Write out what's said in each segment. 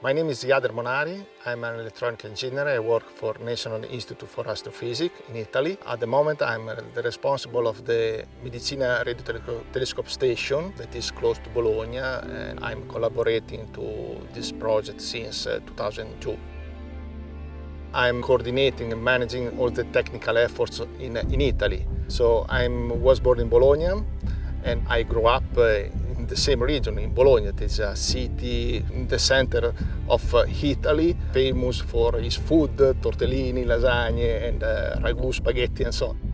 My name is Jader Monari. I'm an electronic engineer. I work for National Institute for Astrophysics in Italy. At the moment, I'm the responsible of the Medicina Radio Telescope Station that is close to Bologna, and I'm collaborating to this project since uh, 2002. I'm coordinating and managing all the technical efforts in, in Italy. So I was born in Bologna and I grew up uh, the same region, in Bologna. It is a city in the center of uh, Italy, famous for its food, tortellini, lasagne, and uh, ragu, spaghetti, and so on.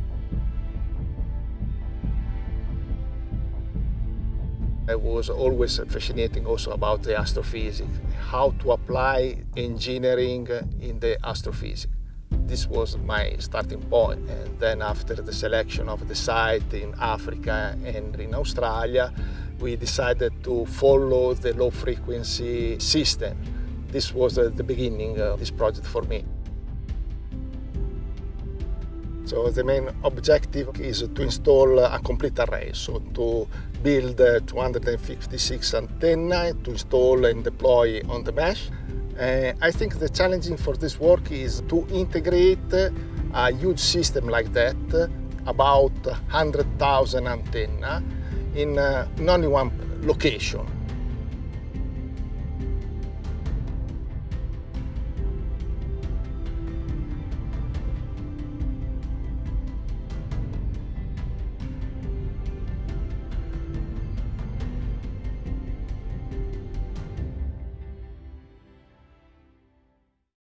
I was always fascinating also about the astrophysics, how to apply engineering in the astrophysics. This was my starting point and then after the selection of the site in Africa and in Australia we decided to follow the low frequency system. This was uh, the beginning of this project for me. So the main objective is to install a complete array, so to build 256 antenna to install and deploy on the mesh. Uh, I think the challenging for this work is to integrate a huge system like that, about 100,000 antenna, in, uh, only one location.